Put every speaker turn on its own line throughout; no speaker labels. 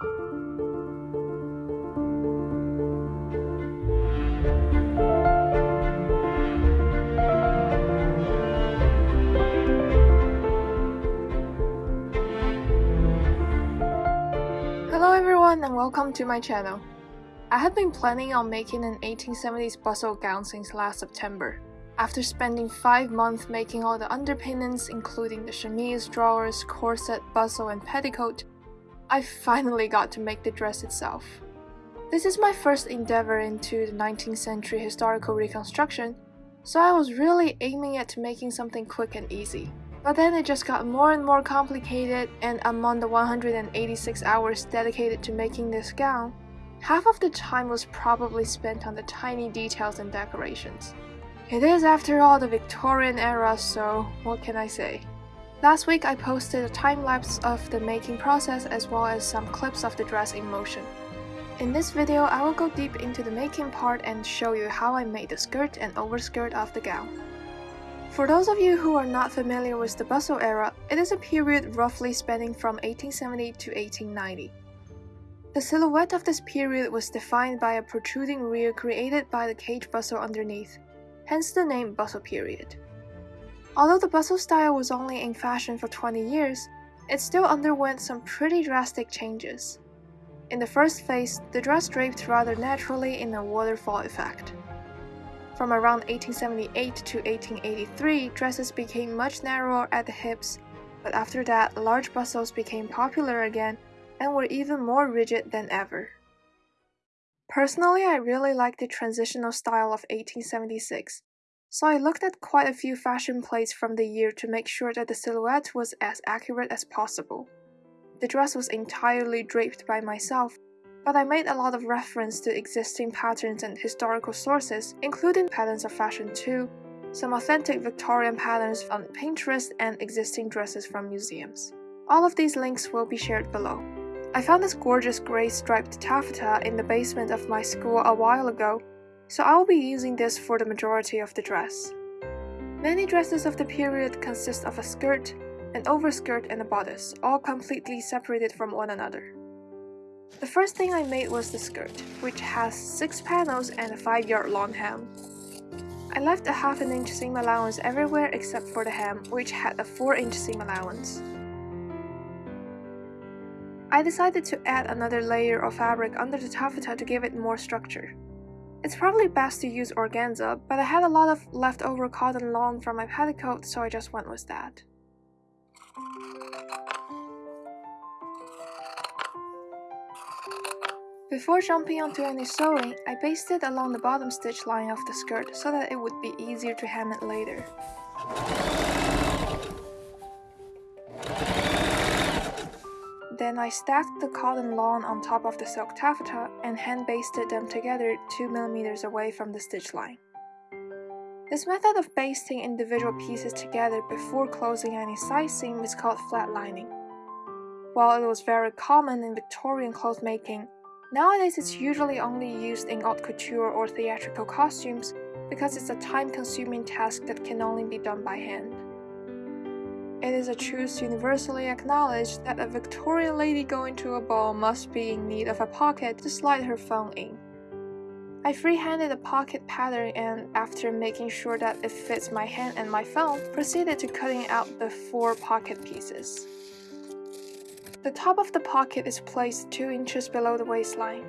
Hello everyone and welcome to my channel. I had been planning on making an 1870s bustle gown since last September. After spending 5 months making all the underpinnings including the chemise, drawers, corset, bustle and petticoat, I finally got to make the dress itself. This is my first endeavor into the 19th century historical reconstruction, so I was really aiming at making something quick and easy. But then it just got more and more complicated, and among the 186 hours dedicated to making this gown, half of the time was probably spent on the tiny details and decorations. It is after all the Victorian era, so what can I say? Last week I posted a time lapse of the making process as well as some clips of the dress in motion. In this video, I will go deep into the making part and show you how I made the skirt and overskirt of the gown. For those of you who are not familiar with the bustle era, it is a period roughly spanning from 1870 to 1890. The silhouette of this period was defined by a protruding rear created by the cage bustle underneath, hence the name bustle period. Although the bustle style was only in fashion for 20 years, it still underwent some pretty drastic changes. In the first phase, the dress draped rather naturally in a waterfall effect. From around 1878 to 1883, dresses became much narrower at the hips, but after that, large bustles became popular again and were even more rigid than ever. Personally, I really like the transitional style of 1876, so I looked at quite a few fashion plates from the year to make sure that the silhouette was as accurate as possible. The dress was entirely draped by myself, but I made a lot of reference to existing patterns and historical sources, including Patterns of Fashion 2, some authentic Victorian patterns on Pinterest, and existing dresses from museums. All of these links will be shared below. I found this gorgeous gray striped taffeta in the basement of my school a while ago, so I will be using this for the majority of the dress. Many dresses of the period consist of a skirt, an overskirt, and a bodice, all completely separated from one another. The first thing I made was the skirt, which has 6 panels and a 5 yard long hem. I left a half an inch seam allowance everywhere except for the hem, which had a 4 inch seam allowance. I decided to add another layer of fabric under the taffeta to give it more structure. It's probably best to use organza, but I had a lot of leftover cotton lawn from my petticoat, so I just went with that. Before jumping onto any sewing, I basted along the bottom stitch line of the skirt so that it would be easier to hem it later. Then I stacked the cotton lawn on top of the silk taffeta and hand basted them together 2mm away from the stitch line. This method of basting individual pieces together before closing any side seam is called flatlining. While it was very common in Victorian cloth making, Nowadays, it's usually only used in haute couture or theatrical costumes because it's a time consuming task that can only be done by hand. It is a truth universally acknowledged that a Victorian lady going to a ball must be in need of a pocket to slide her phone in. I freehanded a pocket pattern and, after making sure that it fits my hand and my phone, proceeded to cutting out the four pocket pieces. The top of the pocket is placed 2 inches below the waistline.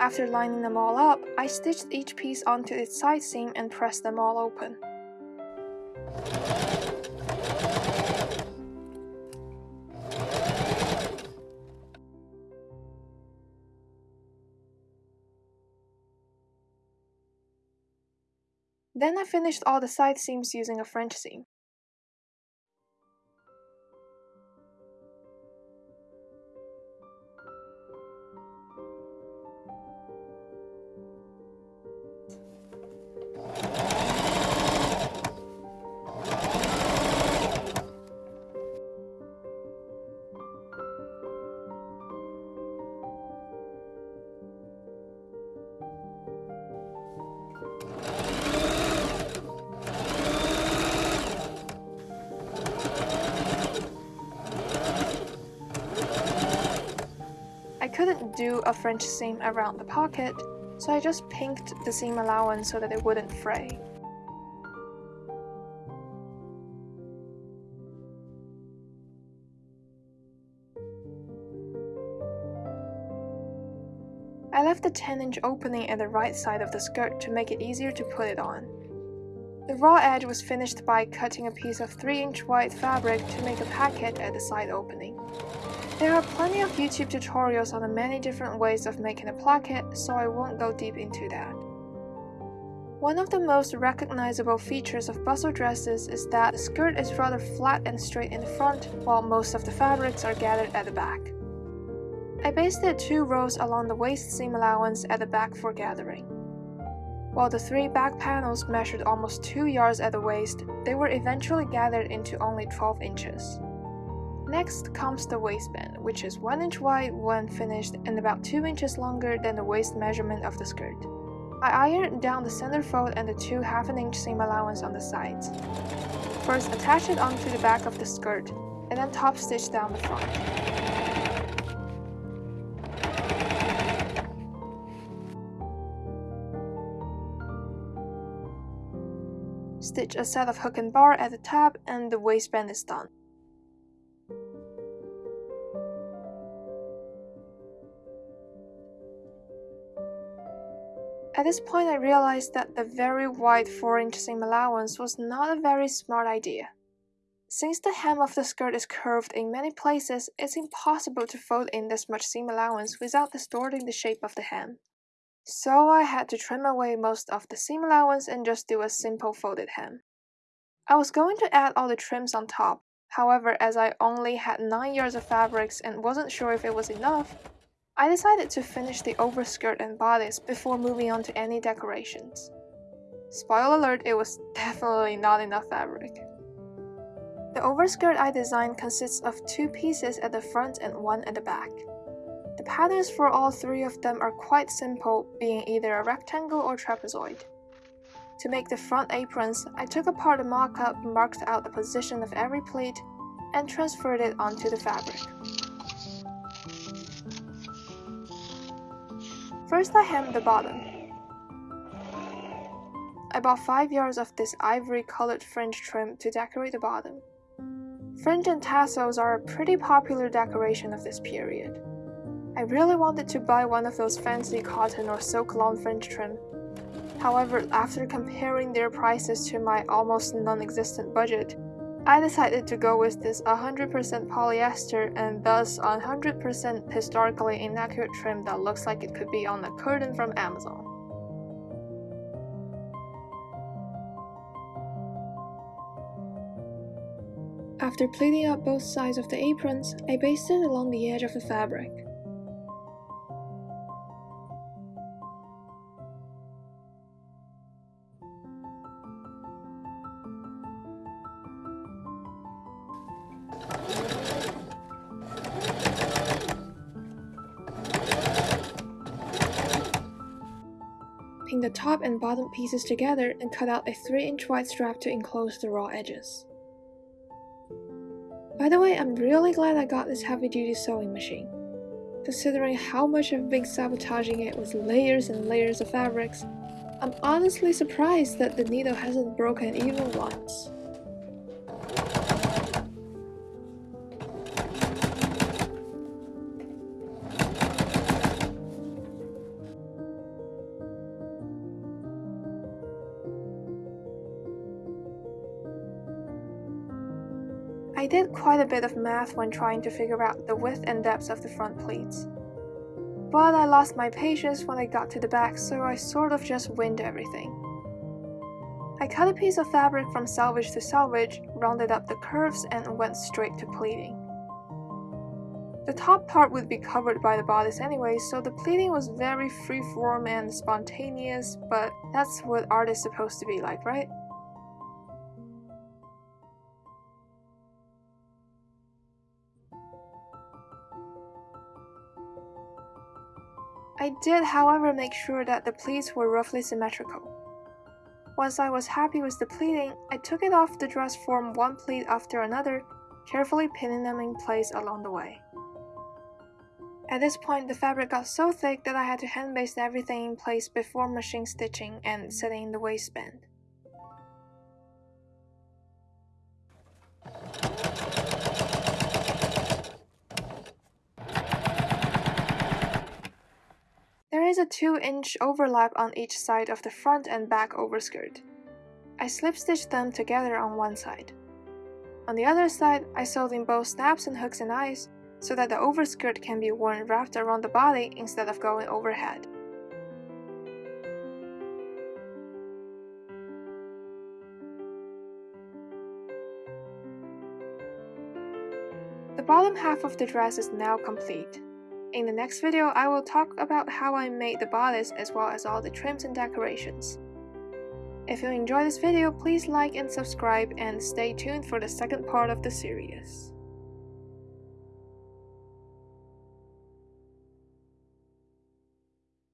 After lining them all up, I stitched each piece onto its side seam and pressed them all open. Then I finished all the side seams using a French seam. Do a French seam around the pocket, so I just pinked the seam allowance so that it wouldn't fray. I left the 10 inch opening at the right side of the skirt to make it easier to put it on. The raw edge was finished by cutting a piece of 3 inch white fabric to make a placket at the side opening. There are plenty of YouTube tutorials on the many different ways of making a placket, so I won't go deep into that. One of the most recognizable features of bustle dresses is that the skirt is rather flat and straight in the front, while most of the fabrics are gathered at the back. I basted two rows along the waist seam allowance at the back for gathering. While the three back panels measured almost 2 yards at the waist, they were eventually gathered into only 12 inches. Next comes the waistband, which is 1 inch wide when finished and about 2 inches longer than the waist measurement of the skirt. I ironed down the center fold and the two half an inch seam allowance on the sides. First attach it onto the back of the skirt, and then top stitch down the front. Stitch a set of hook and bar at the top and the waistband is done. At this point I realized that the very wide 4-inch seam allowance was not a very smart idea. Since the hem of the skirt is curved in many places, it's impossible to fold in this much seam allowance without distorting the shape of the hem so I had to trim away most of the seam allowance and just do a simple folded hem. I was going to add all the trims on top, however as I only had 9 yards of fabrics and wasn't sure if it was enough, I decided to finish the overskirt and bodice before moving on to any decorations. Spoiler alert, it was definitely not enough fabric. The overskirt I designed consists of two pieces at the front and one at the back. The patterns for all three of them are quite simple, being either a rectangle or trapezoid. To make the front aprons, I took apart the mock-up, marked out the position of every pleat, and transferred it onto the fabric. First I hemmed the bottom. I bought 5 yards of this ivory colored fringe trim to decorate the bottom. Fringe and tassels are a pretty popular decoration of this period. I really wanted to buy one of those fancy cotton or silk lawn fringe trim. However, after comparing their prices to my almost non-existent budget, I decided to go with this 100% polyester and thus 100% historically inaccurate trim that looks like it could be on a curtain from Amazon. After pleating up both sides of the aprons, I basted along the edge of the fabric. The top and bottom pieces together and cut out a 3 inch wide strap to enclose the raw edges. By the way, I'm really glad I got this heavy duty sewing machine. Considering how much I've been sabotaging it with layers and layers of fabrics, I'm honestly surprised that the needle hasn't broken even once. I did quite a bit of math when trying to figure out the width and depth of the front pleats. But I lost my patience when I got to the back, so I sort of just winged everything. I cut a piece of fabric from selvage to selvage, rounded up the curves, and went straight to pleating. The top part would be covered by the bodice anyway, so the pleating was very freeform and spontaneous, but that's what art is supposed to be like, right? I did however make sure that the pleats were roughly symmetrical. Once I was happy with the pleating, I took it off the dress form one pleat after another, carefully pinning them in place along the way. At this point, the fabric got so thick that I had to hand baste everything in place before machine stitching and setting the waistband. A 2 inch overlap on each side of the front and back overskirt. I slip stitched them together on one side. On the other side, I sewed in both snaps and hooks and eyes so that the overskirt can be worn wrapped around the body instead of going overhead. The bottom half of the dress is now complete. In the next video, I will talk about how I made the bodice as well as all the trims and decorations. If you enjoyed this video, please like and subscribe and stay tuned for the second part of the series.